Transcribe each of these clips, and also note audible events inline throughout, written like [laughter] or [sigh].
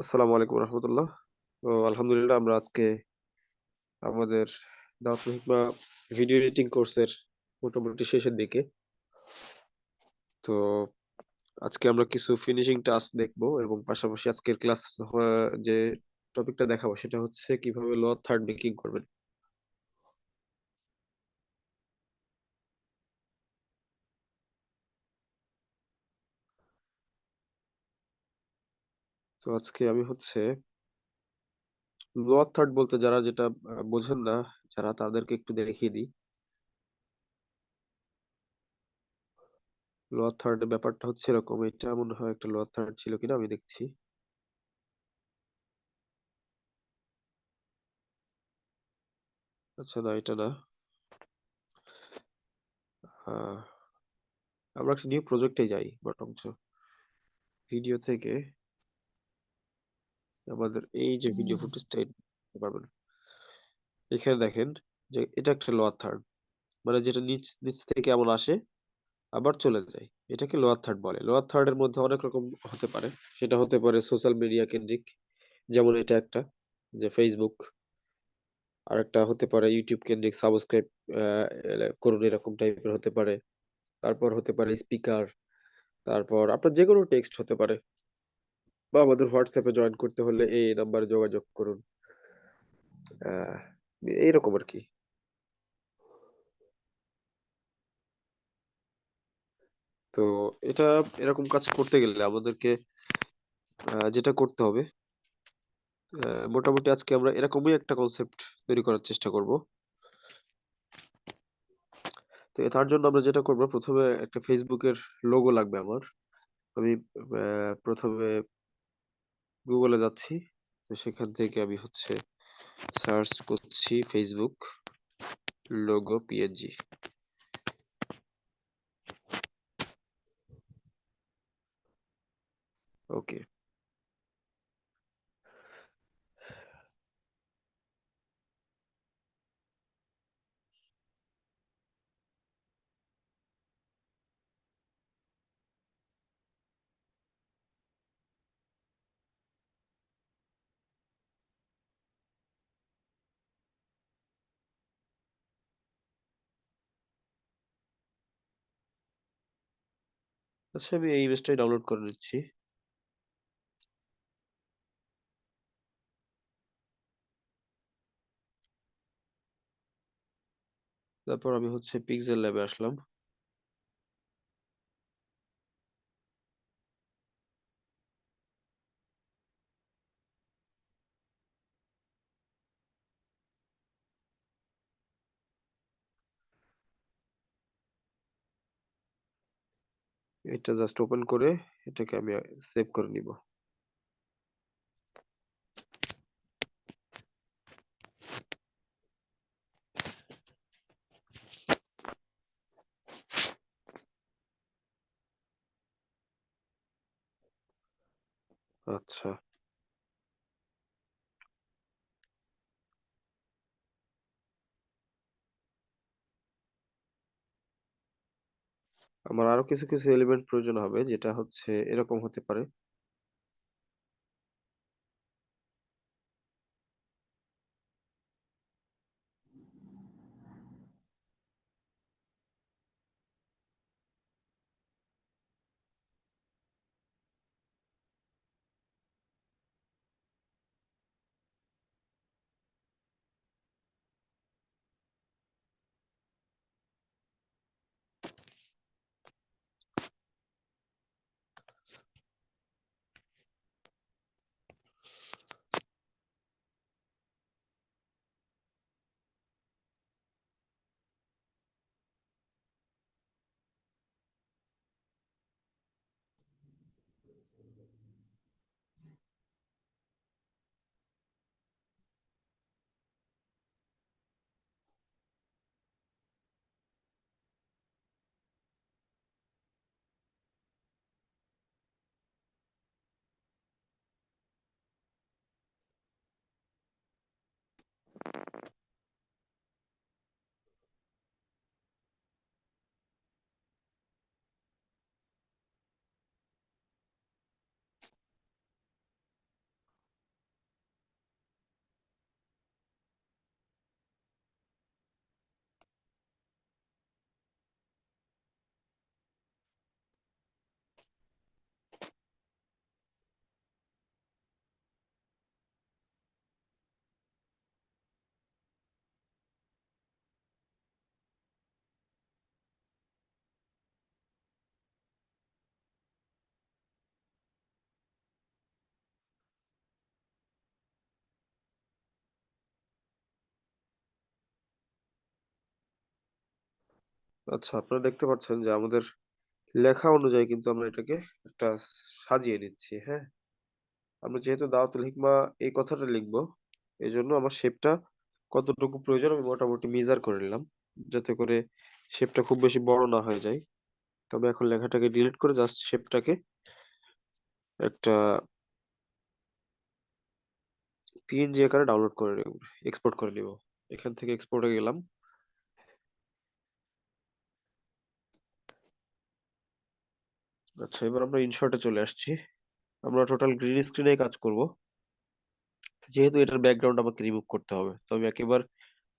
আসসালামু আলাইকুম রহমতুল্লাহ। তো আলহামদুলিল্লাহ আমরা আজকে আমাদের দাওয়াত ভিডিও এডিটিং কোর্সের মোটামুটি শেষের দিকে। তো আজকে আমরা কিছু ফিনিশিং টাস্ক দেখব এবং পাশাপাশি আজকের ক্লাস যে টপিকটা দেখাবো সেটা হচ্ছে কীভাবে ল থার্ড মেকিং করবেন। আজকে আমি হচ্ছে লোয়ার থার্ড বলতে যারা যেটা বোঝেন না, যারা তাদেরকে একটু দেখিয়ে দিই। লোয়ার থার্ড ব্যাপারটা হচ্ছে এরকম, এটা মনে হয় একটা লোয়ার থার্ড ছিল কিনা আমি দেখছি। আচ্ছা না, এটা না। আমরা একটা নিউ প্রজেক্টে যাই বরঞ্চ। ভিডিও থেকে আমাদের এই যে ভিডিও ফুটেজটা দেখতে পারবেন। এখানে দেখেন যে এটা একটা লোয়ার থার্ড মানে যেটা নিচ নিচ থেকে এমন আসে আবার চলে যায়। এটাকে লোয়ার থার্ড বলে। লোয়ার থার্ডের মধ্যে অনেক রকম হতে পারে। সেটা হতে পারে সোশ্যাল মিডিয়া কেন্দ্রিক যেমন এটা একটা যে ফেসবুক আর একটা হতে পারে ইউটিউব কেন্দ্রিক সাবস্ক্রাইব করুন এরকম টাইপের হতে পারে। তারপর হতে পারে স্পিকার তারপর আপনার যে কোনো টেক্সট হতে পারে। বা আমাদের হোয়াটসঅ্যাপে জয়েন করতে হলে এই নাম্বারে যোগাযোগ করুন। এইরকম আর কি। তো এটা এরকম কাজ করতে গেলে আমাদেরকে যেটা করতে হবে মোটামুটি আজকে আমরা এরকমই একটা কনসেপ্ট তৈরি করার চেষ্টা করব। তো তার জন্য আমরা যেটা করব, প্রথমে একটা ফেসবুকের লোগো লাগবে আমার। আমি প্রথমে গুগলে যাচ্ছি। তো সেখান থেকে আমি হচ্ছে সার্চ করছি ফেসবুক লোগো পিএনজি ওকে আচ্ছা আমি এই ইমেজটাই ডাউনলোড করে নিচ্ছি। তারপর আমি হচ্ছে পিক্সেল ল্যাবে আসলাম। এটা জাস্ট ওপেন করে এটাকে আমি সেভ করে নিব আচ্ছা আমার আরও কিছু কিছু এলিমেন্ট প্রয়োজন হবে যেটা হচ্ছে এরকম হতে পারে। আচ্ছা আপনারা দেখতে পাচ্ছেন যে আমাদের লেখা অনুযায়ী কিন্তু আমরা এটাকে একটা সাজিয়ে নিচ্ছি, হ্যাঁ? আমরা যেহেতু দাওয়াতুল হিকমা এই কথাটা লিখব, জন্য আমার শেপটা কতটুকু প্রয়োজন আমি মোটামুটি মেজার করে নিলাম। যাতে করে শেপটা খুব বেশি বড় না হয়ে যায়। তবে এখন লেখাটাকে ডিলিট করে জাস্ট শেপটাকে একটা পিএনজি আকারে ডাউনলোড করে এক্সপোর্ট করে নিব। এখান থেকে এক্সপোর্টে গেলাম। আচ্ছা এবার আমরা ইনশর্টে চলে আসছি। আমরা টোটাল গ্রিন স্ক্রিনে কাজ করব। যেহেতু এটার ব্যাকগ্রাউন্ড আমাকে রিমুভ করতে হবে। তো আমি একেবারে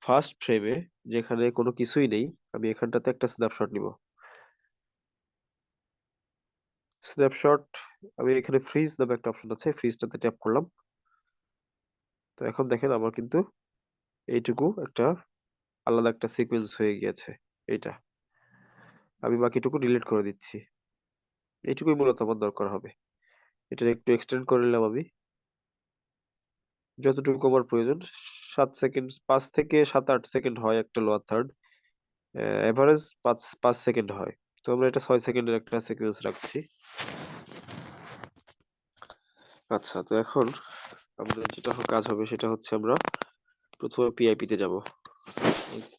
ফার্স্ট ফ্রেমে যেখানে কোনো কিছুই নেই, আমি এখানটাতে একটা স্ন্যাপশট নিব। স্ন্যাপশট আমি এখানে ফ্রিজ নামে একটা অপশন আছে, ফ্রিজটাতে ট্যাপ করলাম। তো এখন দেখেন আমার কিন্তু এইটুকু একটা আলাদা একটা সিকোয়েন্স হয়ে গিয়েছে এইটা। আমি বাকিটুকু ডিলিট করে দিচ্ছি। এইটুকুই মূলত আমার দরকার হবে। এটা একটু এক্সটেন্ড করে নিলাম আমি। যতটুকু আমার প্রয়োজন, সাত সেকেন্ড পাঁচ থেকে ৭-৮ সেকেন্ড হয় একটা লোয়ার থার্ড। এভারেজ ৫ ৫ সেকেন্ড হয়। তো আমরা এটা ছয় সেকেন্ডের একটা সিকোয়েন্স রাখছি। আচ্ছা তো এখন আমাদের যেটা কাজ হবে সেটা হচ্ছে আমরা প্রথমে পিআইপি তে যাব।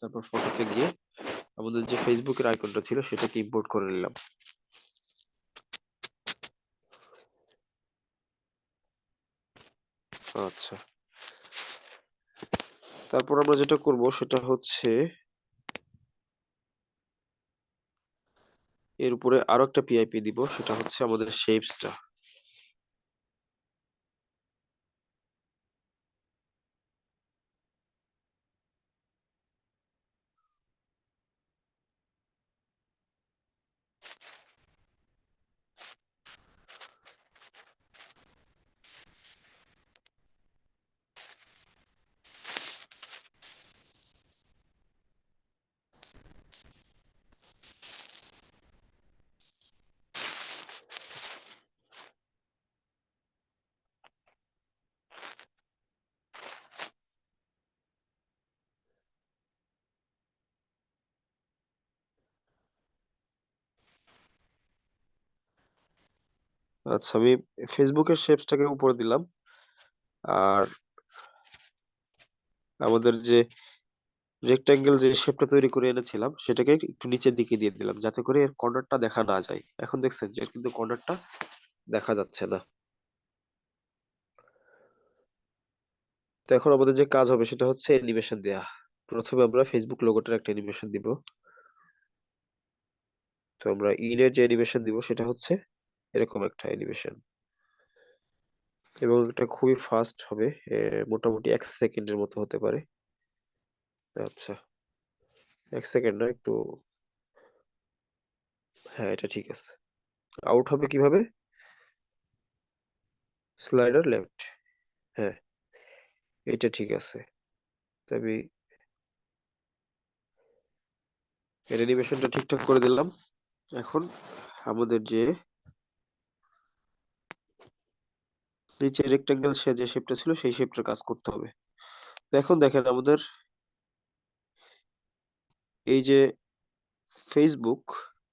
তারপর ফটোতে গিয়ে আমাদের যে ফেসবুকের আইকনটা ছিল সেটাকে ইম্পোর্ট করে নিলাম। আচ্ছা। তারপর আমরা যেটা করব সেটা হচ্ছে এর উপরে আরও একটা পিআইপি দিব, সেটা হচ্ছে আমাদের শেপসটা। আচ্ছা আমি ফেসবুকের শেপসটাকে উপরে দিলাম। আর আমাদের যে রেক্টেঙ্গেল যে শেপটা তৈরি করে এনেছিলাম, সেটাকে একটু নিচের দিকে দিয়ে দিলাম, যাতে করে এর কর্নারটা দেখা না যায়। এখন দেখছেন যে কিন্তু কর্নারটা দেখা যাচ্ছে না। তো এখন আমাদের যে কাজ হবে, সেটা হচ্ছে অ্যানিমেশন দেয়া। প্রথমে আমরা ফেসবুক লোগোটার একটা অ্যানিমেশন দিব। তো আমরা ইনের যে অ্যানিমেশন দিব, সেটা হচ্ছে এরকম একটা অ্যানিমেশন। এবং এটা খুবই ফাস্ট হবে। মোটামুটি এক সেকেন্ডের মতো হতে পারে। আচ্ছা। এক সেকেন্ড না একটু হ্যাঁ, এটা ঠিক আছে। আউট হবে কীভাবে? Slider left. হ্যাঁ। এটা ঠিক আছে। তবে এর অ্যানিমেশনটা ঠিকঠাক করে দিলাম। এখন আমাদের যে নিচে রেক্টেঙ্গেল সে যে শেপটা ছিল সেই শেপটার কাজ করতে হবে। এখন দেখেন আমাদের এই যে ফেসবুক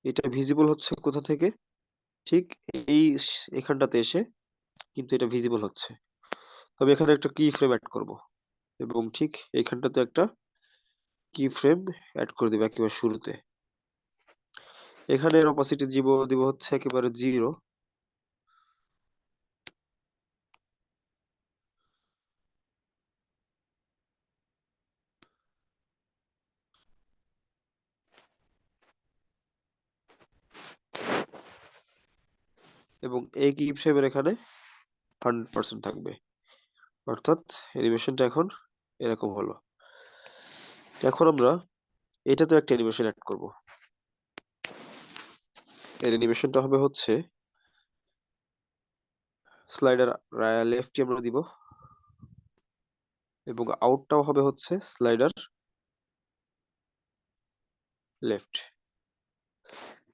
এটা ভিজিবল হচ্ছে কোথা থেকে? ঠিক এই এখানটাতে এসে কিন্তু এটা ভিজিবল হচ্ছে। তবে এখানে একটা কি ফ্রেম অ্যাড করব। এবং ঠিক এইখানটাতে একটা কি ফ্রেম অ্যাড করে দিব একেবারে শুরুতে। এখানে অপাসিটি দিব দিব হচ্ছে একেবারে 0 এবং এই কি ফ্রেমের এখানে 100% থাকবে। অর্থাৎ অ্যানিমেশনটা এখন এরকম হলো। এখন আমরা এটাতেও একটা অ্যানিমেশন অ্যাড করব। এর অ্যানিমেশনটা হবে হচ্ছে স্লাইডার রা লেফটই আমরা দিব। এবং আউটটাও হবে হচ্ছে স্লাইডার লেফট।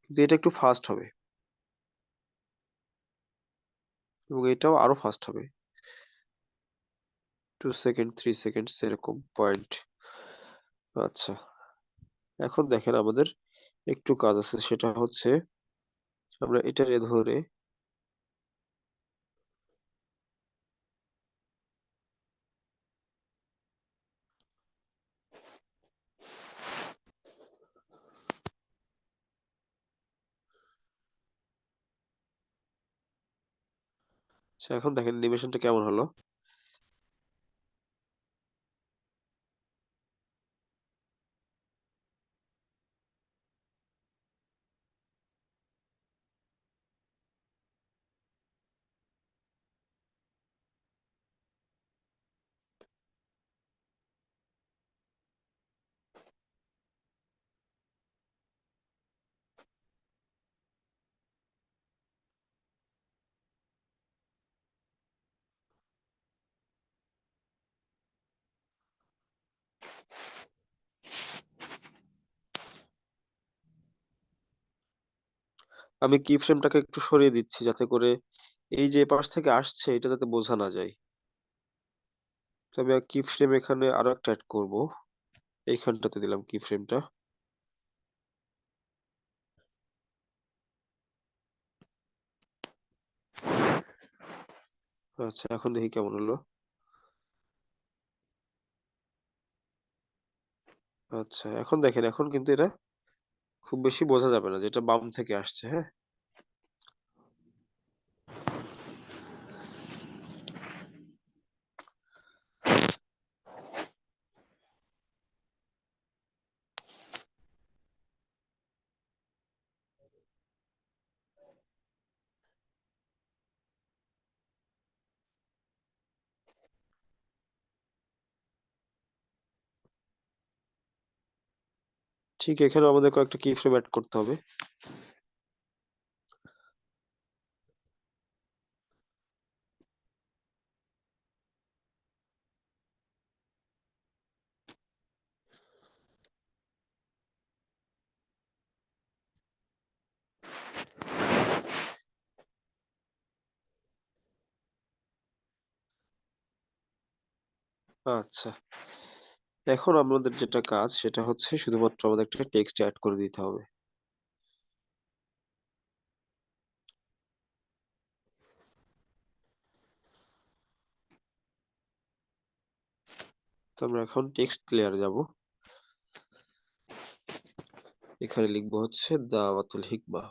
কিন্তু এটা একটু ফাস্ট হবে। এবং এটাও আরও ফাস্ট হবে। টু সেকেন্ড থ্রি সেকেন্ড এরকম পয়েন্ট। আচ্ছা। এখন দেখেন আমাদের একটু কাজ আছে, সেটা হচ্ছে আমরা এটারে ধরে আচ্ছা এখন দেখেন অ্যানিমেশনটা কেমন হলো? আমি কি ফ্রেমটাকে একটু সরিয়ে দিচ্ছি যাতে করে এই যে পাশ থেকে আসছে, এটা যাতে বোঝা না যায়। তবে কি ফ্রেম এখানে আরও একটা অ্যাড করব। এইখানটাতে দিলাম কি ফ্রেমটা আচ্ছা এখন দেখি কেমন হলো। আচ্ছা এখন দেখেন, এখন কিন্তু এটা খুব বেশি বোঝা যাবে না যেটা বাম থেকে আসছে হ্যাঁ? ঠিক এখানে আমাদের কয়েকটা কি ফ্রেম অ্যাড করতে হবে। আচ্ছা। এখন আমাদের যেটা কাজ, সেটা হচ্ছে শুধুমাত্র আমাদের একটা টেক্সট অ্যাড করে দিতে হবে। তো আমরা এখন টেক্সট লেয়ার যাব। এখানে লিখব হচ্ছে দাওয়াতুল হিকমা।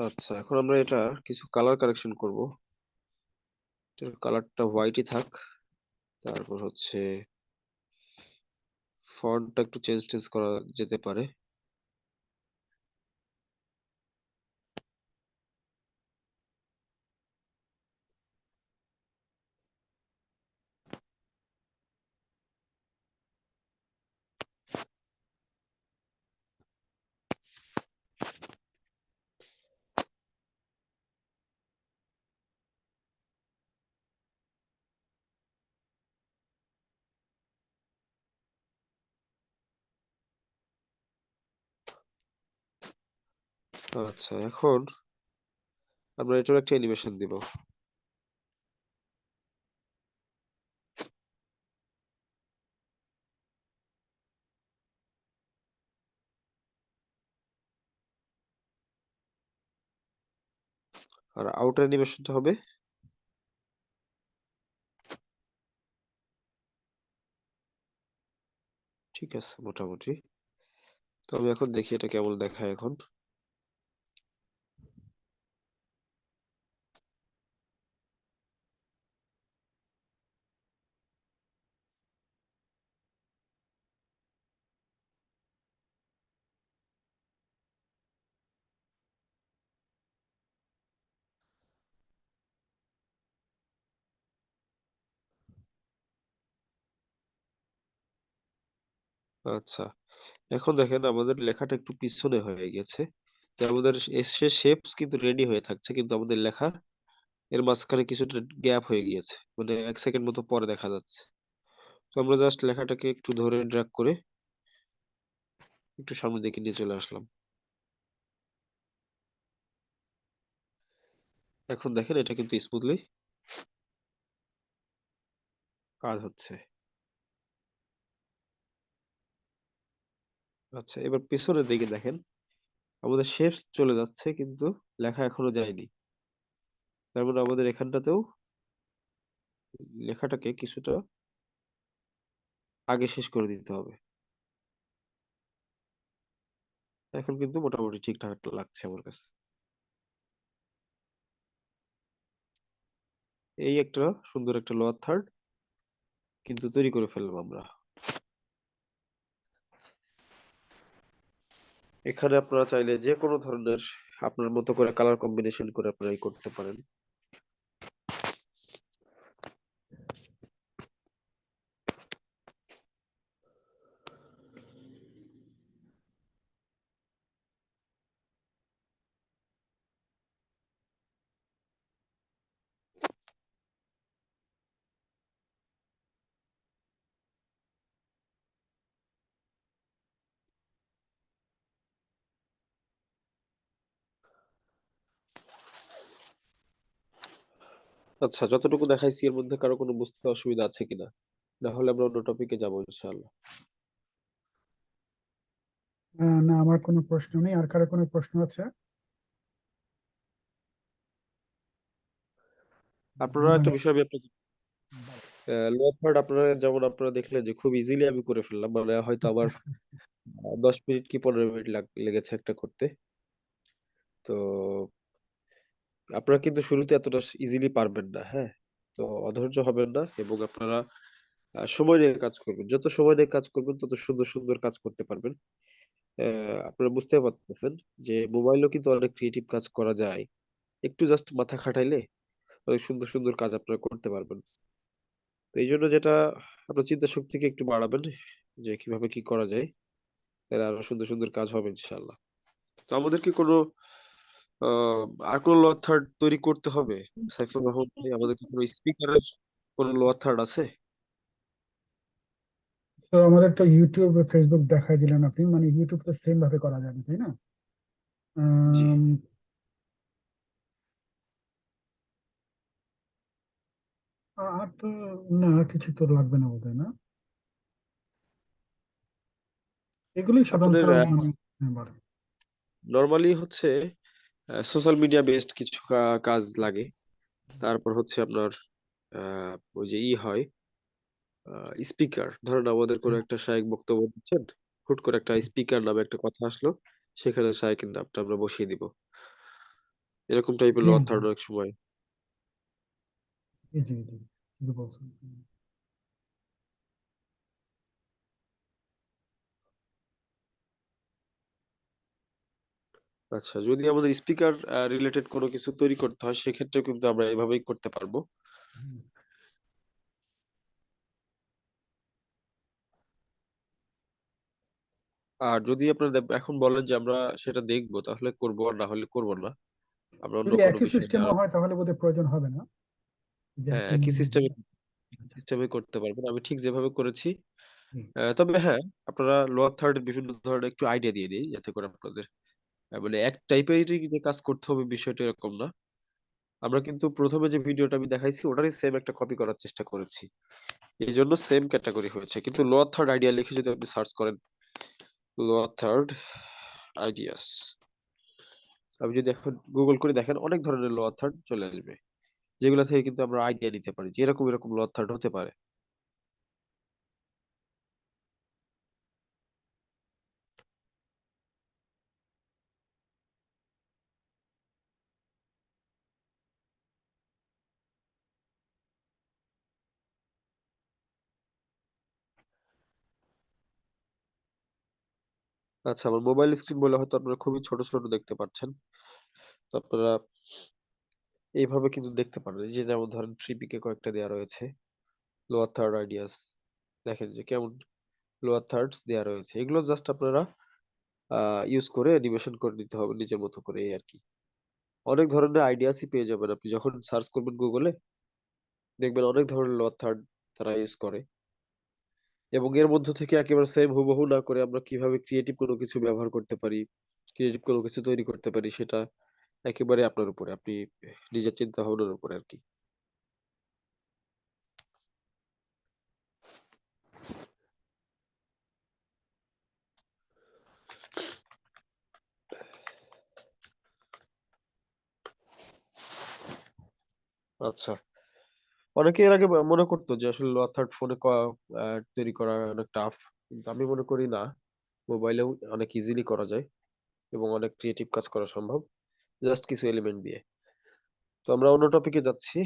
আচ্ছা এখন আমরা এটা কিছু কালার কারেকশন করব। এটার কালারটা হোয়াইটই থাক, তারপর হচ্ছে ফন্টটা একটু চেঞ্জ টেঞ্জ করা যেতে পারে। আচ্ছা এখন আমরা এটার একটা অ্যানিমেশন দিব। আর আউটার অ্যানিমেশনটা হবে। ঠিক আছে, মোটামুটি। তো আমি এখন দেখি এটা কেমন দেখায় এখন। আচ্ছা। এখন দেখেন আমাদের লেখাটা একটু পিছনে হয়ে গেছে। তো আমাদের এসে শেপস কিন্তু রেডি হয়ে থাকছে। কিন্তু আমাদের লেখা এর মাঝখানে কিছুটা গ্যাপ হয়ে গিয়েছে। মানে ১ সেকেন্ড মতো পরে দেখা যাচ্ছে। তো আমরা জাস্ট লেখাটাকে একটু ধরে ড্রাগ করে একটু সামনের দিকে নিয়ে চলে আসলাম। এখন দেখেন এটা কিন্তু স্মুথলি কাজ হচ্ছে। আচ্ছা এবার পেছনের দিকে দেখেন। আমাদের শেপস চলে যাচ্ছে, কিন্তু লেখা এখনও যায়নি। তার মানে আমাদের এখানটাতেও লেখাটাকে কিছুটা আগে শেষ করে দিতে হবে। এখন কিন্তু মোটামুটি ঠিকঠাক লাগছে আমার কাছে। এই একটা সুন্দর একটা লোয়ার থার্ড কিন্তু তৈরি করে ফেললাম আমরা। এখানে আপনারা চাইলে যে কোনো ধরনের আপনার মতো করে কালার কম্বিনেশন করে আপনারা ই করতে পারেন। আচ্ছা যতটুকু দেখাইছি এর মধ্যে কারও কোনো বুঝতে অসুবিধা আছে কিনা? না হলে আমরা অন্য টপিকে যাব ইনশাআল্লাহ। না আমার কোনো প্রশ্ন নেই। আর কারও কোনো প্রশ্ন আছে? আপনারা একটা বিষয় আমি আপনাকে লোয়ার থার্ড আপনারা যেমন আপনারা দেখলেন যে খুব ইজিলি আমি করে ফেললাম। মানে হয়তো আমার [laughs] দশ মিনিট কি ১৫ মিনিট লেগেছে একটা করতে। তো আপনারা কিন্তু শুরুতে এতটা ইজিলি পারবেন না, হ্যাঁ? তো অধৈর্য হবেন না এবং আপনারা সময় নিয়ে কাজ করবেন। যত সময় নিয়ে কাজ করবেন তত সুন্দর, সুন্দর কাজ করতে পারবেন। অ্যা আপনারা বুঝতে পারতেছেন যে মোবাইলও কিন্তু অনেক ক্রিয়েটিভ কাজ করা যায়। একটু জাস্ট মাথা খাটাইলে অনেক সুন্দর, সুন্দর কাজ আপনারা করতে পারবেন। তো এই জন্য যেটা আপনার চিন্তা শক্তিকে একটু বাড়াবেন যে কীভাবে কি করা যায়। তাহলে আরও সুন্দর, সুন্দর কাজ হবে ইনশাআল্লাহ। তো আমাদেরকে কোনো আর লোয়ার থার্ড তৈরি করতে হবে? সাইফুর রহমান ভাই আমাদের কোনো স্পিকারের কোনো লোয়ার থার্ড আছে? তো আমাদের তো YouTube, Facebook দেখাই দিলেন আপনি। মানে YouTube তো সেম ভাবে করা যাবে, তাই না? আর তো না কিছু তো লাগবে না বোধহয়, না? এগুলোই সাধারণত মানে হ্যাঁ। নরমালি হচ্ছে সোশ্যাল মিডিয়া বেসড কিছু কা কাজ লাগে। তারপর হচ্ছে আপনার আ ওই যে ই হয় স্পিকার। ধরেন আমাদের কোনো একটা শায়েখ বক্তব্য দিচ্ছেন। হুট করে একটা স্পিকার নামে একটা কথা আসলো। সেখানে শায়েখের নামটা আমরা বসিয়ে দিব। এরকম টাইপের জি, জি, অনেক সময় জি, জি, জি। বলছেন। আচ্ছা যদি আমাদের স্পিকার রিলেটেড কোনো কিছু তৈরি করতে হয় সেক্ষেত্রেও কিন্তু আমরা এভাবেই করতে পারব। আর যদি আপনারা এখন বলেন যে আমরা সেটা দেখব তাহলে করব আর না হলে করব না। আমরা অন্য যদি কোনো একই বিষয় সিস্টেমে হয় তাহলে বোধহয় প্রয়োজন হবে না। হ্যাঁ, একই সিস্টেমে। সিস্টেমে করতে পারবেন। আমি ঠিক যেভাবে করেছি। তবে হ্যাঁ, আপনারা লোয়ার থার্ড বিভিন্ন ধরনের একটু আইডিয়া দিয়ে দিই যাতে করে আপনাদের আ মানে এক টাইপেরই যে কাজ করতে হবে বিষয়টা এরকম না। আমরা কিন্তু ১ম এ যে ভিডিওটা আমি দেখাইছি ওটারই সেম একটা কপি করার চেষ্টা করেছি। এইজন্য সেম ক্যাটেগরি হয়েছে। কিন্তু লোয়ার থার্ড আইডিয়া লিখে যদি আপনি সার্চ করেন লোয়ার থার্ড আইডিয়াস। আপনি যদি এখন গুগল করে দেখেন অনেক ধরনের লোয়ার থার্ড চলে আসবে। যেগুলা থেকে কিন্তু আমরা আইডিয়া নিতে পারি যে এরকম, এরকম লোয়ার থার্ড হতে পারে। আচ্ছা আমার মোবাইল স্ক্রিন বলে হয়তো আপনারা খুবই ছোট, ছোট দেখতে পাচ্ছেন। তো আপনারা এইভাবে কিন্তু দেখতে পারেন। যে যেমন ধরেন 3PK কয়েকটা দেওয়া রয়েছে। Lower third ideas. দেখেন যে কেমন লোয়ার থার্ডস দেওয়া রয়েছে এগুলো জাস্ট আপনারা ইউজ করে অ্যানিমেশন করে নিতে হবে নিজের মতো করে এই আর কি অনেক ধরনের আইডিয়াসই পেয়ে যাবেন আপনি যখন সার্চ করবেন গুগলে দেখবেন অনেক ধরনের লোয়ার থার্ড তারা ইউজ করে এবং এর মধ্য থেকে একেবারে সেম হুবহু না করে আমরা কীভাবে ক্রিয়েটিভ কোনো কিছু ব্যবহার করতে পারি ক্রিয়েটিভ কোনো কিছু তৈরি করতে পারি সেটা একেবারে আপনার উপরে, আপনি নিজের চিন্তা ভাবনার উপরে আর কি। আচ্ছা। অনেকে এর আগে মনে করতো যে আসলে লোয়ার ফোনে তৈরি করা অনেক টাফ কিন্তু আমি মনে করি না। মোবাইলেও অনেক ইজিলি করা যায় এবং অনেক ক্রিয়েটিভ কাজ করা সম্ভব। জাস্ট কিছু এলিমেন্ট দিয়ে। তো আমরা অন্য টপিকে যাচ্ছি।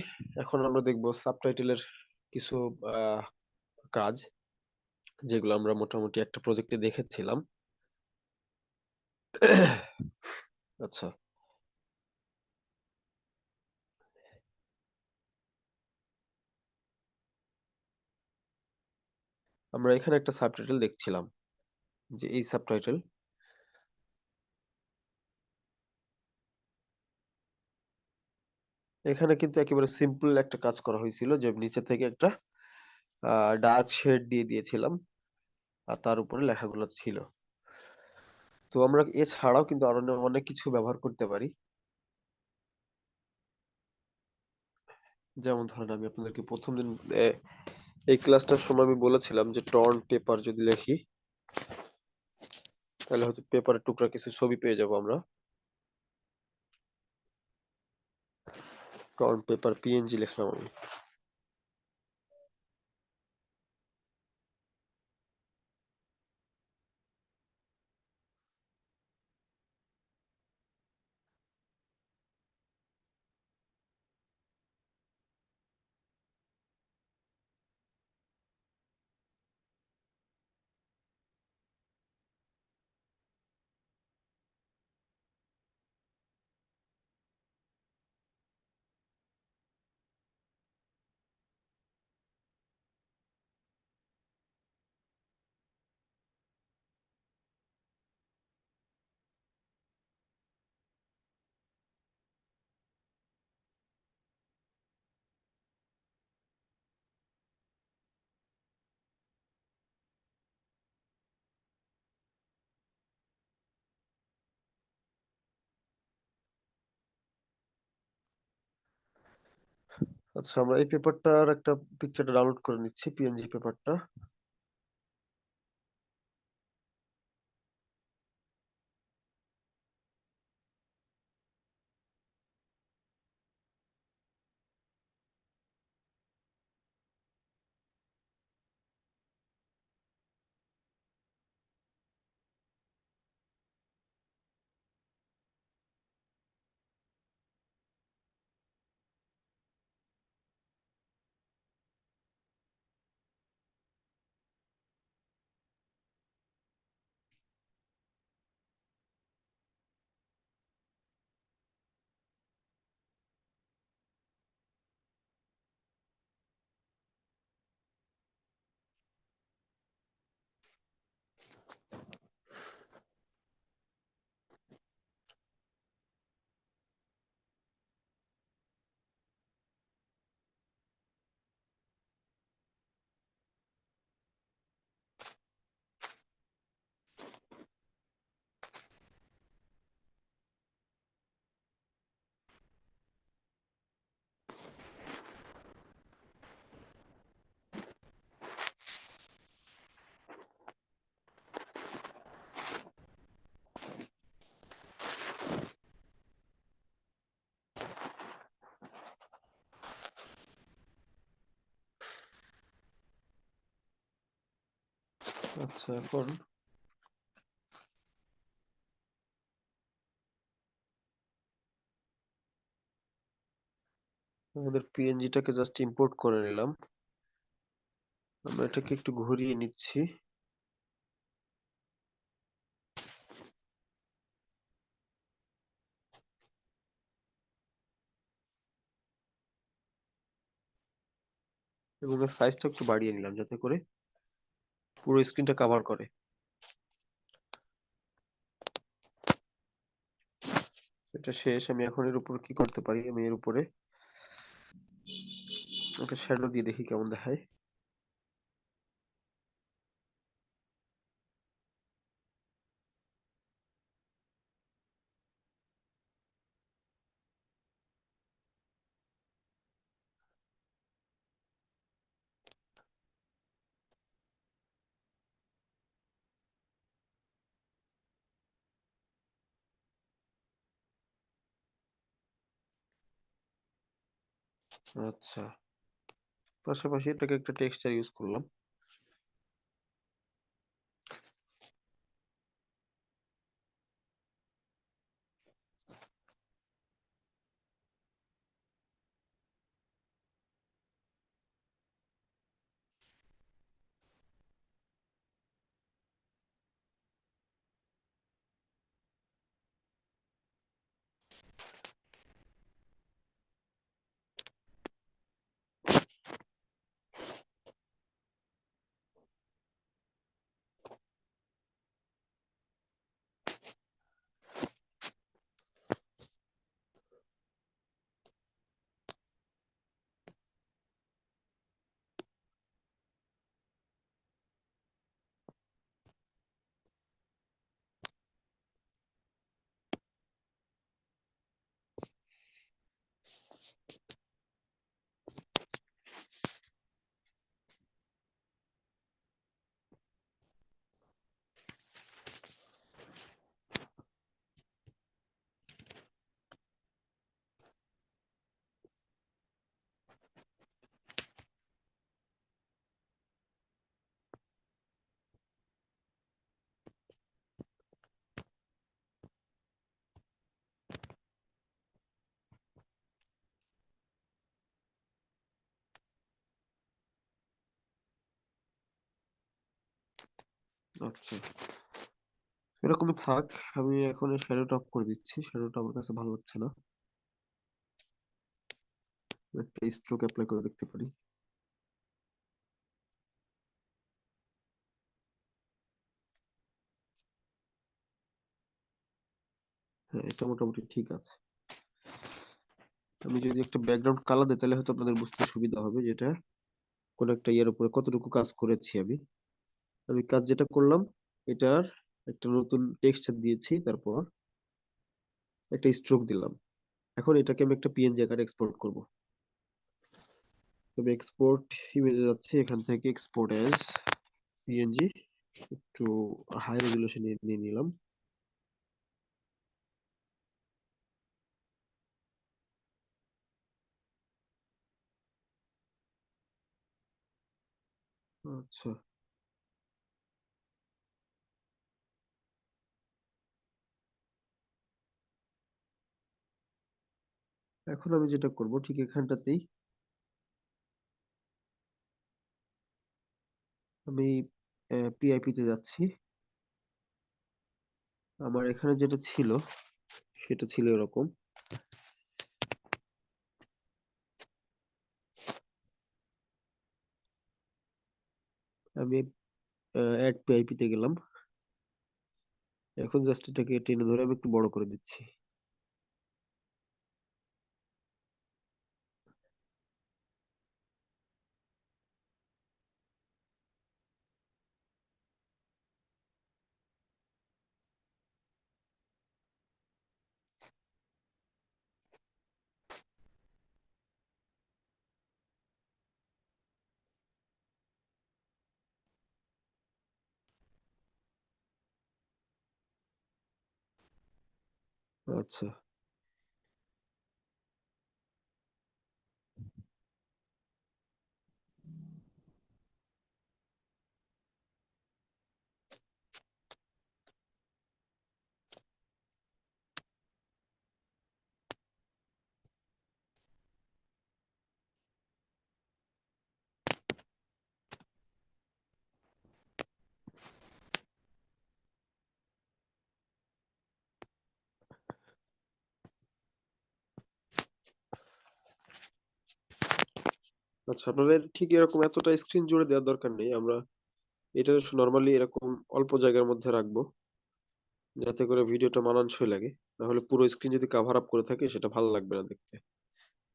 এখন আমরা দেখব সাবটাইটেলের কিছু কাজ যেগুলো আমরা মোটামুটি একটা প্রজেক্টে দেখেছিলাম। আচ্ছা। আমরা এখানে একটা সাবটাইটেল দেখছিলাম, যে এই সাবটাইটেল এখানে কিন্তু একেবারে সিম্পল একটা কাজ করা হয়েছিল, যে নিচে থেকে একটা ডার্ক শেড দিয়ে দিয়েছিলাম, আর তার উপরে লেখাগুলো ছিল। তো আমরা এছাড়াও কিন্তু আরও অনেক কিছু ব্যবহার করতে পারি। যেমন ধরেন আমি আপনাদেরকে প্রথম দিন এই ক্লাসটার সময় আমি বলেছিলাম যে টর্ন পেপার যদি লেখি, তাহলে হয়তো পেপারের টুকরা কিছু ছবি পেয়ে যাব আমরা। টর্ন পেপার পিএনজি লিখলাম আমি। আচ্ছা আমরা এই পেপারটার একটা পিকচারটা ডাউনলোড করে নিচ্ছি পিএনজি পেপারটা আচ্ছা এখন আমাদের পিএনজিটাকে জাস্ট ইম্পোর্ট করে নিলাম। আমরা এটাকে একটু ঘুরিয়ে নিচ্ছি। এবং সাইজটা একটু বাড়িয়ে নিলাম যাতে করে পুরো স্ক্রিনটা কভার করে। এটা শেষ, আমি এখন এর উপর কি করতে পারি? আমি এর উপরে একটা শ্যাডো দিয়ে দেখি কেমন দেখায়। আচ্ছা। পাশাপাশি এটাকে একটা টেক্সচার ইউজ করলাম। আচ্ছা। এরকমই থাক, আমি এখন শ্যাডোটা অফ করে দিচ্ছি। শ্যাডোটা আমার কাছে ভালো লাগছে না। একটা স্ট্রোক অ্যাপ্লাই করে দেখতে পারি। হ্যাঁ এটা মোটামুটি ঠিক আছে। আমি যদি একটা ব্যাকগ্রাউন্ড কালার দিই, তাহলে হয়তো আপনাদের বুঝতে সুবিধা হবে যেটা। কোন একটা ইয়ের উপরে কতটুকু কাজ করেছি আমি। আমি কাজ যেটা করলাম, এটার একটা নতুন টেক্সচার দিয়েছি, তারপর একটা স্ট্রোক দিলাম। এখন এটাকে আমি একটা পিএনজি আকারে এক্সপোর্ট করব। তবে এক্সপোর্ট ইমেজে যাচ্ছি, এখান থেকে এক্সপোর্ট অ্যাজ পিএনজি একটু হাই রেজুলেশনে নিয়ে নিলাম। আচ্ছা। এখন আমি যেটা করব, ঠিক এখানটাতেই আমি পিআইপি তে যাচ্ছি। আমার এখানে যেটা ছিল, সেটা ছিল এরকম। আমি অ্যাড পিআইপি তে গেলাম। এখন জাস্ট এটাকে টেনে ধরে আমি একটু বড় করে দিচ্ছি। আচ্ছা আচ্ছা আপনাদের ঠিক এরকম এতটা স্ক্রিন জুড়ে দেওয়ার দরকার নেই। আমরা এটা নরমালি এরকম অল্প জায়গার মধ্যে রাখব, যাতে করে ভিডিওটা মানানসই লাগে। না হলে পুরো স্ক্রিন যদি কাভার আপ করে থাকে, সেটা ভালো লাগবে না দেখতে।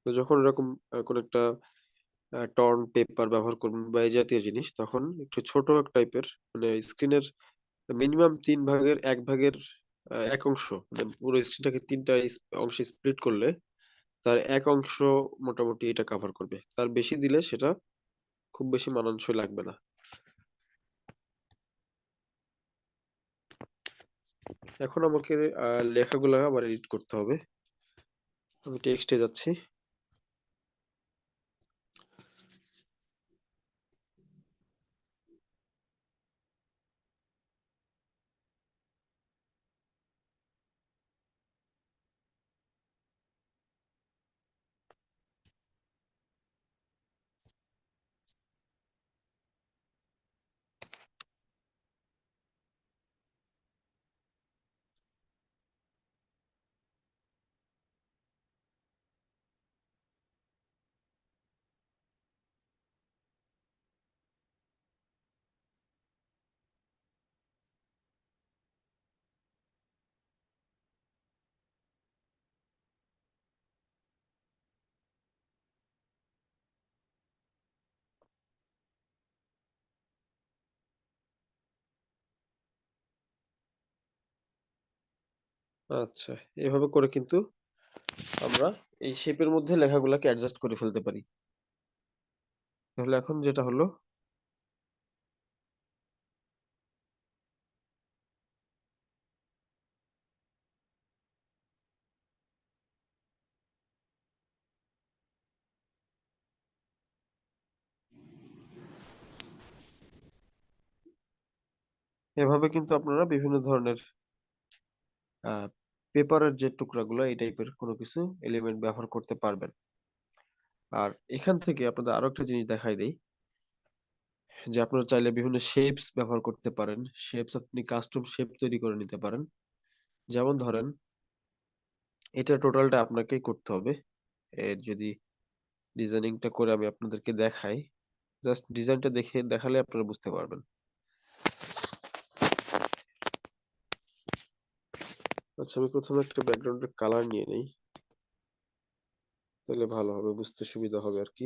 তো যখন এরকম কোন একটা টর্ন পেপার ব্যবহার করবেন বা এই জাতীয় জিনিস, তখন একটু ছোট এক টাইপের মানে স্ক্রিনের মিনিমাম তিন ভাগের, এক ভাগের এক অংশ মানে পুরো স্ক্রিনটাকে তিনটা অংশে স্প্লিট করলে তার এক অংশ মোটামুটি এটা কভার করবে। তার বেশি দিলে সেটা খুব বেশি মানানসই লাগবে না। এখন আমাকে লেখাগুলো আবার এডিট করতে হবে। আমি টেক্সটে যাচ্ছি। আচ্ছা এভাবে করে কিন্তু আমরা এই শেপের মধ্যে লেখাগুলোকে অ্যাডজাস্ট করে ফেলতে পারি। তাহলে এখন যেটা হলো এভাবে কিন্তু আপনারা বিভিন্ন ধরনের পেপারের যে টুকরাগুলো, এই টাইপের কোনো কিছু এলিমেন্ট ব্যবহার করতে পারবেন। আর এখান থেকে আপনাদের আরও একটা জিনিস দেখাই দেই, যে আপনারা চাইলে বিভিন্ন শেপস ব্যবহার করতে পারেন। শেপস আপনি কাস্টম শেপ তৈরি করে নিতে পারেন। যেমন ধরেন, এটা টোটালটা আপনাকেই করতে হবে। এর যদি ডিজাইনিংটা করে আমি আপনাদেরকে দেখাই জাস্ট ডিজাইনটা দেখে, দেখালে আপনারা বুঝতে পারবেন। আচ্ছা আমি প্রথমে একটা ব্যাকগ্রাউন্ডের কালার নিয়ে নেই। তাহলে ভালো হবে, বুঝতে সুবিধা হবে আর কি।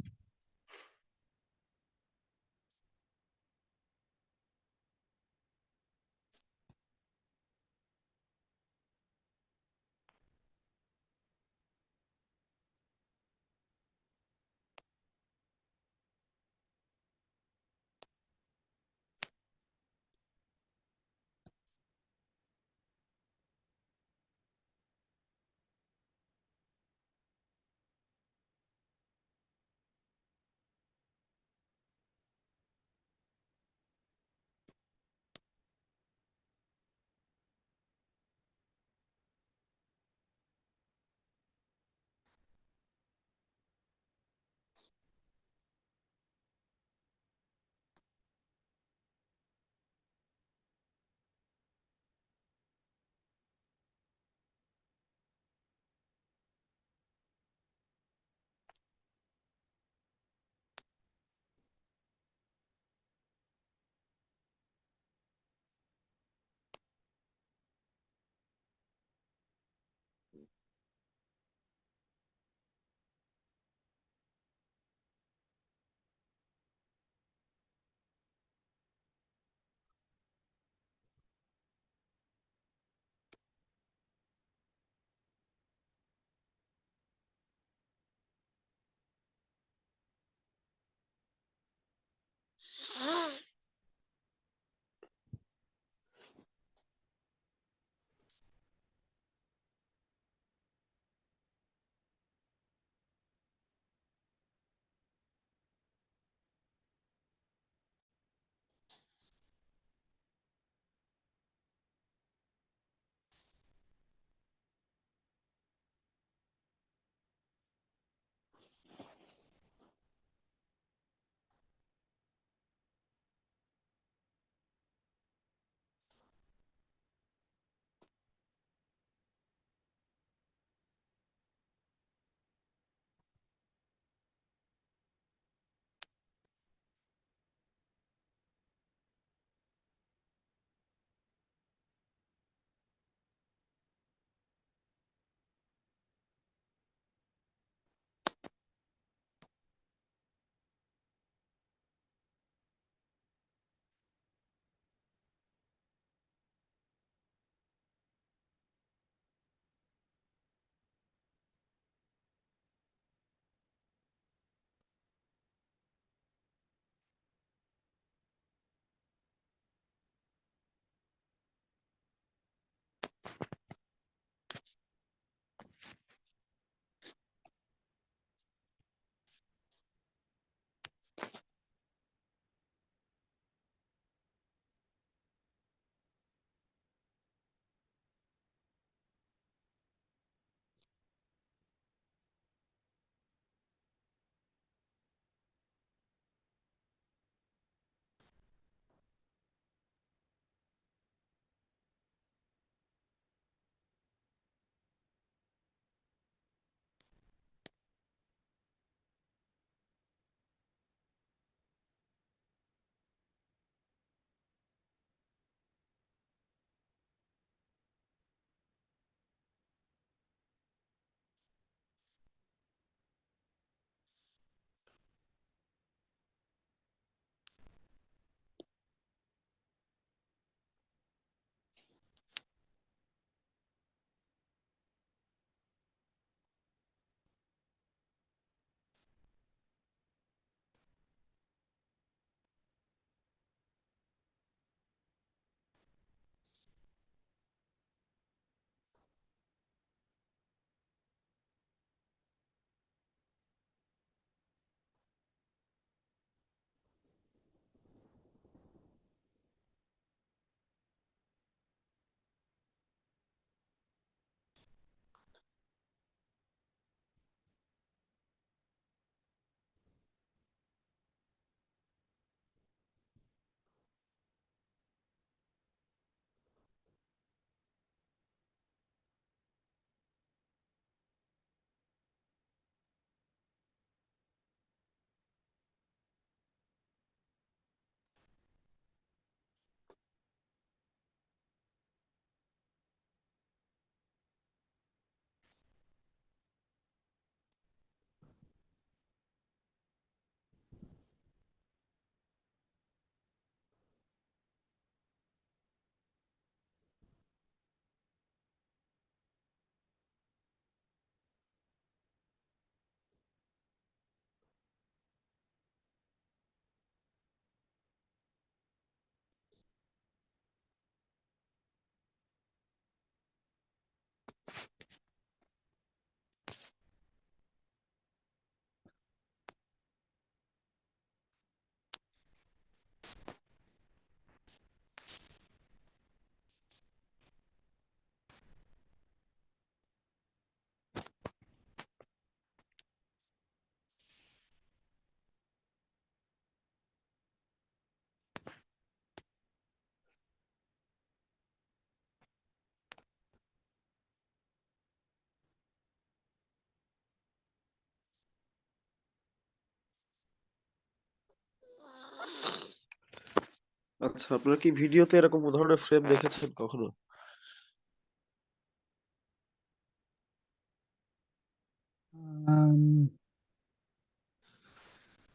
আচ্ছা আপনারা কি ভিডিওতে এরকম ধরনের ফ্রেম দেখেছেন কখনো?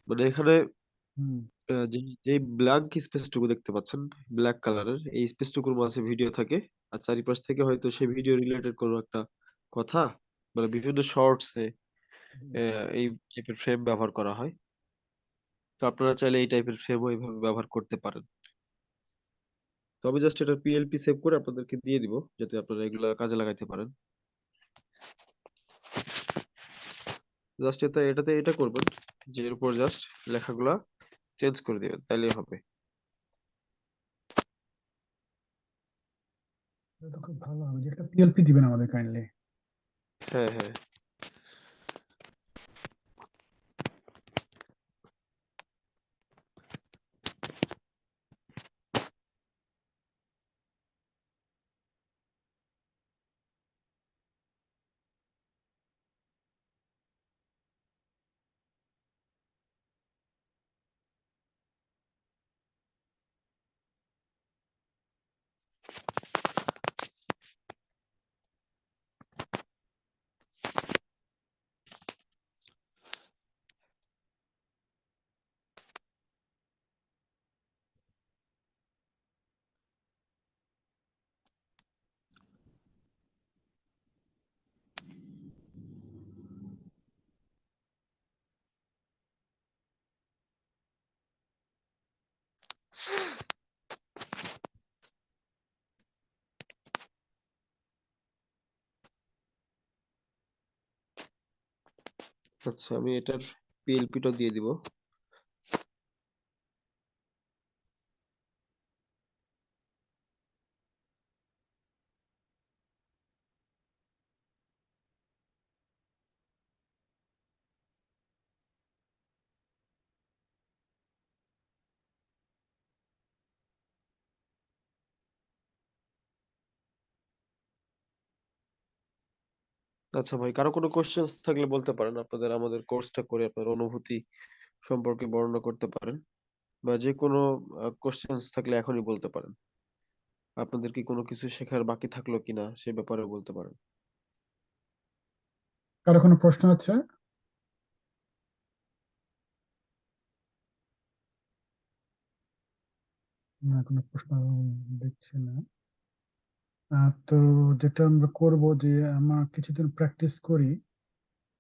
মানে এখানে যে যে ব্ল্যাঙ্ক স্পেসটুকু দেখতে পাচ্ছেন ব্ল্যাক কালারের এই স্পেসটুকুর মাঝে ভিডিও থাকে আর চারিপাশ থেকে হয়তো সেই ভিডিও রিলেটেড কোনো একটা কথা মানে বিভিন্ন শর্টসে এই টাইপের ফ্রেম ব্যবহার করা হয়। তো আপনারা চাইলে এই টাইপের ফ্রেমও এইভাবে ব্যবহার করতে পারেন। তো আমি জাস্ট এটা পিএলপি সেভ করে আপনাদেরকে দিয়ে দিব যাতে আপনারা এগুলা কাজে লাগাইতে পারেন। জাস্ট এটা এটাতে এটা করবেন যে এর উপর জাস্ট লেখাগুলা চেঞ্জ করে দিবেন তাইলেই হবে। খুব ভালো হবে যে একটা পিএলপি দিবেন আমাদের কাইন্ডলি হ্যাঁ হ্যাঁ। আচ্ছা আমি এটার পিএলপিটা দিয়ে দিব। আচ্ছা ভাই, কারও কোনো কোশ্চেন্স থাকলে বলতে পারেন। আপনাদের, আমাদের কোর্সটা করে আপনার অনুভূতি সম্পর্কে বর্ণনা করতে পারেন বা যে কোনো কোশ্চেন্স থাকলে এখনই বলতে পারেন। আপনাদের কি কোনো কিছু শেখার বাকি থাকল কিনা সে ব্যাপারে বলতে পারেন। কারও কোনো প্রশ্ন আছে? না, কোনো প্রশ্ন দেখছি না। তো যেটা আমরা করব যে আমরা কিছুদিন প্র্যাকটিস করি।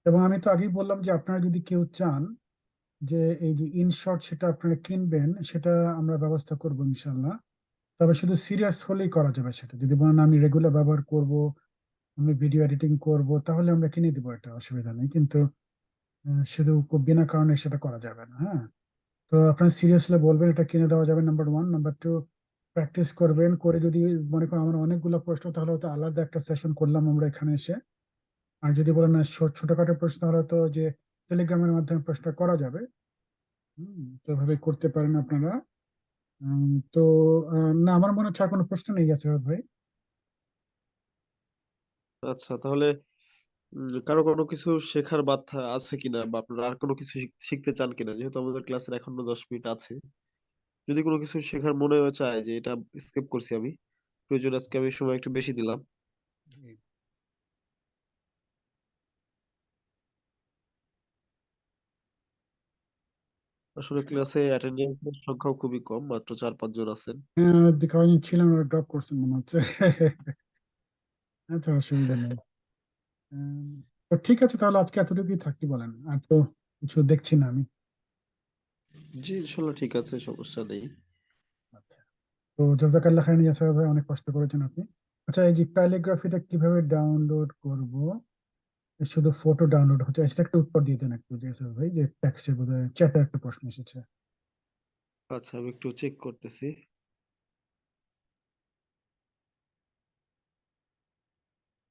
এবং আমি তো আগেই বললাম যে আপনারা যদি কেউ চান যে এই যে ইনশর্ট সেটা আপনারা কিনবেন, সেটা আমরা ব্যবস্থা করব ইনশাল্লাহ তবে শুধু সিরিয়াস হলেই করা যাবে সেটা। যদি বলেন আমি রেগুলার ব্যবহার করব, আমি ভিডিও এডিটিং করব, তাহলে আমরা কিনে দিব, এটা অসুবিধা নেই। কিন্তু শুধু বিনা কারণে সেটা করা যাবে না হ্যাঁ? তো আপনার সিরিয়াসলি বলবেন, এটা কিনে দেওয়া যাবে number one number two practice করবেন, করে যদি মনে করেন আমার অনেকগুলো প্রশ্ন, তাহলে হয়তো আলাদা একটা সেশন করলাম আমরা এখানে এসে। আর যদি বলেন না ছোটখাটো প্রশ্ন হলে তো যে টেলিগ্রামের মাধ্যমে প্রশ্ন করা যাবে। তো এভাবে করতে পারেন আপনারা। তো না, আমার মনে হচ্ছে কোনো প্রশ্ন নেই আছে ভাই। আচ্ছা তাহলে কারও কোনো কিছু শেখার বাধ্যা আছে কিনা? বা আপনারা আর কোনো কিছু শিখ- শিখতে চান কিনা? যেহেতু আমাদের ক্লাসের এখনও দশ মিনিট আছে। যদি কোনো কিছু শেখার মনে চায় যে এটা স্কিপ করছি আমি প্রয়োজন আজকে আমি সময় একটু বেশি দিলাম। আসলে ক্লাসে অ্যাটেন্ডেন্সের সংখ্যাও খুবই কম মাত্র চার পাঁচজন আছেন। হ্যাঁ কয়েকজন ছিলাম ড্রপ করছেন মনে হচ্ছে। আচ্ছা অসুবিধা নেই। তো ঠিক আছে তাহলে আজকে এতটুকুই থাকি বলেন। আর তো কিছু দেখছি না আমি। জি ইনশাল্লাহ ঠিক আছে সমস্যা নেই। আচ্ছা। তো জাজাকাল্লাহ ইয়াসার ভাই অনেক কষ্ট করেছেন আপনি। আচ্ছা এই যে ক্যালিগ্রাফিটা কীভাবে ডাউনলোড করব? শুধু ফটো ডাউনলোড হচ্ছে সেটা একটা উত্তর দিয়ে দেন একটু ইয়াসার ভাই যে ট্যাক্সে বোধহয় চ্যাটে একটা প্রশ্ন এসেছে। আচ্ছা আমি একটু চেক করতেছি।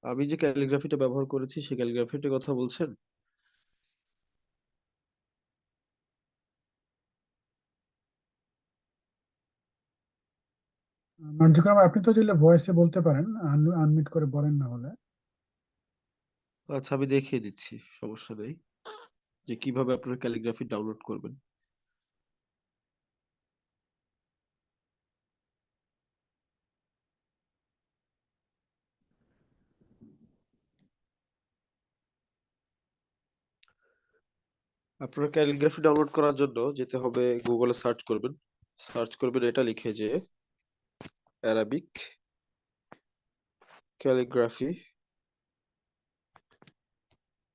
আমি যে ক্যালিগ্রাফিটা ব্যবহার করেছি সেই ক্যালিগ্রাফিটার কথা বলছেন? মানে নন্দীগ্রাম আপনি তো চাইলে ভয়েসে বলতে পারেন আনমিট করে বলেন না হলে। আচ্ছা আমি দেখিয়ে দিচ্ছি, সমস্যা নেই। যে কীভাবে আপনারা ক্যালিগ্রাফি ডাউনলোড করবেন। আপনার ক্যালিগ্রাফি ডাউনলোড করার জন্য যেতে হবে গুগলে সার্চ করবেন। সার্চ করবেন, এটা লিখে যে অ্যারাবিক ক্যালিগ্রাফি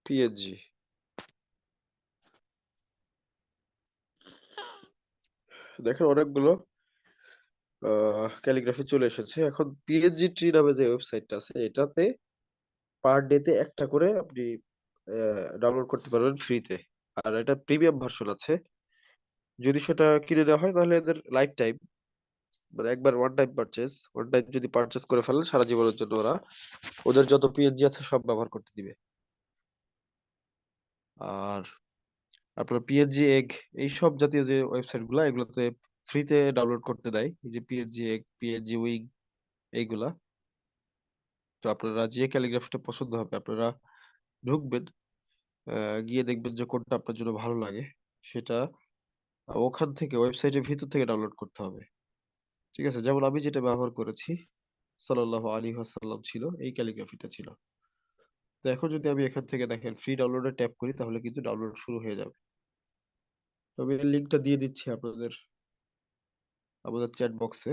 পিএনজি দেখেন অনেকগুলো ক্যালিগ্রাফি চলে এসেছে। এখন পিএনজি ট্রি নামে যে ওয়েবসাইটটা আছে, এটাতে পার ডেতে একটা করে আপনি ডাউনলোড করতে পারবেন ফ্রিতে আর এটা প্রিমিয়াম ভার্সন আছে। যদি সেটা কিনে নেওয়া হয়, তাহলে এদের লাইফ টাইম মানে একবার one time purchase one time যদি পারচেজ করে ফেলেন, সারা জীবনের জন্য ওরা ওদের যত পিএনজি আছে সব ব্যবহার করতে দিবে। আর আপনার পিএনজি এগ এই সব জাতীয় যে ওয়েবসাইটগুলা, এগুলোতে ফ্রিতে ডাউনলোড করতে দেয়। এই যে পিএনজি এগ পিএনজি উইং এইগুলা। তো আপনারা যে ক্যালিগ্রাফিটা পছন্দ হবে, আপনারা ঢুকবেন গিয়ে দেখবেন যে কোনটা আপনার জন্য ভালো লাগে। সেটা ওখান থেকে ওয়েবসাইটের ভিতর থেকে ডাউনলোড করতে হবে। ঠিক আছে? যেমন আমি যেটা ব্যবহার করেছি সাল্লাল্লাহু আলাইহি ওয়াসাল্লাম ছিল এই ক্যালিগ্রাফিটা ছিল। তো এখন যদি আমি এখান থেকে দেখেন ফ্রি ডাউনলোডে ট্যাপ করি তাহলে কিন্তু ডাউনলোড শুরু হয়ে যাবে। আমি লিঙ্কটা দিয়ে দিচ্ছি আপনাদের আমাদের চ্যাট বক্সে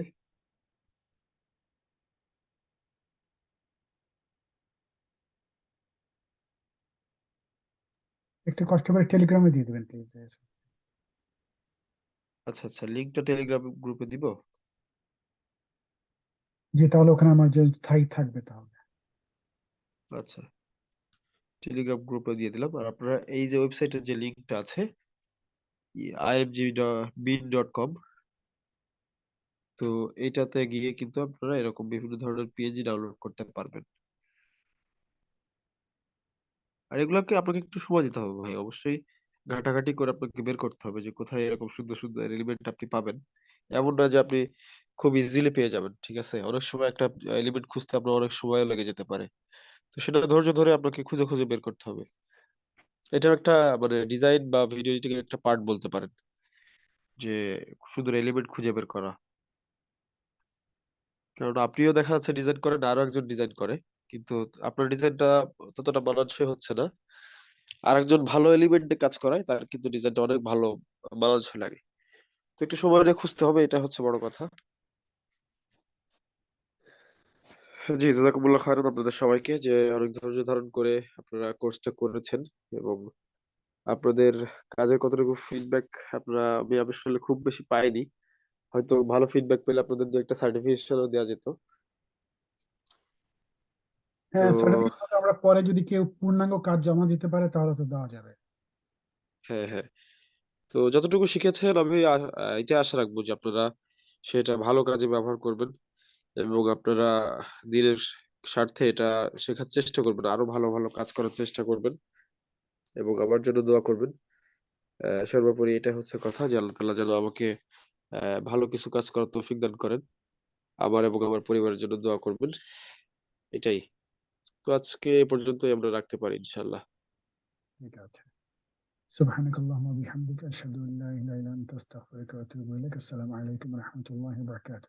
একটু কষ্ট করে টেলিগ্রামে দিয়ে দেবেন প্লিজ আচ্ছা আচ্ছা লিঙ্কটা টেলিগ্রাম গ্রুপে দিব? যে তাহলে ওখানে আমার যে স্থায়ী থাকবে তাহলে। আচ্ছা। টেলিগ্রাম গ্রুপে দিয়ে দিলাম। আর আপনারা এই যে ওয়েবসাইটের যে লিঙ্কটা আছে আইএমজি বিন ডট কম তো এইটাতে গিয়ে কিন্তু আপনারা এরকম বিভিন্ন ধরনের পিএনজি ডাউনলোড করতে পারবেন। আর এগুলোকে আপনাকে একটু সময় দিতে হবে ভাই। অবশ্যই ঘাটাঘাটি করে আপনাকে বের করতে হবে যে কোথায় এরকম সুন্দর সুন্দর এলিমেন্ট আপনি পাবেন। এমন না যে আপনি খুব ইজিলি পেয়ে যাবেন, ঠিক আছে? অনেক সময় একটা এলিমেন্ট খুঁজতে আপনার অনেক সময় লেগে যেতে পারে। তো সেটা ধৈর্য ধরে আপনাকে খুঁজে খুঁজে বের করতে হবে। এটা একটা মানে ডিজাইন বা ভিডিও এডিটিং একটা পার্ট বলতে পারেন। যে সুন্দর এলিমেন্ট খুঁজে বের করা। কারণ আপনিও দেখা যাচ্ছে ডিজাইন করেন আরও একজন ডিজাইন করে। কিন্তু আপনার ডিজাইনটা ততটা মানানসই হচ্ছে না। আরেকজন ভালো এলিমেন্ট দিয়ে কাজ করায়, তার কিন্তু ডিজাইনটা অনেক ভালো, মানানসই লাগে। তো একটু সময় নিয়ে খুঁজতে হবে, এটা হচ্ছে বড় কথা। জি জাজাকুমুল্লাহ খায়রান আপনাদের সবাইকে যে অনেক ধৈর্য ধারণ করে আপনারা কোর্সটা করেছেন এবং আপনাদের কাজের কতটুকু ফিডব্যাক আপনারা আমি আসলে খুব বেশি পাইনি। হয়তো ভালো ফিডব্যাক পেলে আপনাদের দু একটা সার্টিফিকেশনও দেওয়া যেত। হ্যাঁ তো সার্টিফিকেট আমরা পরে যদি কেউ পূর্ণাঙ্গ কাজ জমা দিতে পারে তাহলে তো দেওয়া যাবে। হ্যাঁ হ্যাঁ। তো যতটুকু শিখেছেন আমি আ- আ, এটা আশা রাখব যে আপনারা সেটা ভালো কাজে ব্যবহার করবেন। এবং আপনারা দিনের স্বার্থে এটা শেখার চেষ্টা করবেন আরো ভালো ভালো কাজ করার চেষ্টা করবেন এবং আমার জন্য দোয়া করবেন আহ, সর্বোপরি এটা হচ্ছে কথা যে আল্লাহ তাআলা যেন আমাকে আহ, ভালো কিছু কাজ করার তৌফিক দান করেন আমার এবং আমার পরিবারের জন্য দোয়া করবেন এটাই তো আজকে এ পর্যন্তই আমরা রাখতে পারি ইনশাল্লাহ ঠিক আছে سبحانك اللهم وبحمدك أشهد أن لا إله إلا أنت أستغفرك وأتوب إليك السلام عليكم ورحمة الله وبركاته